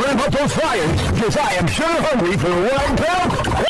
ramp up those fires, because I am sure hungry for one pound.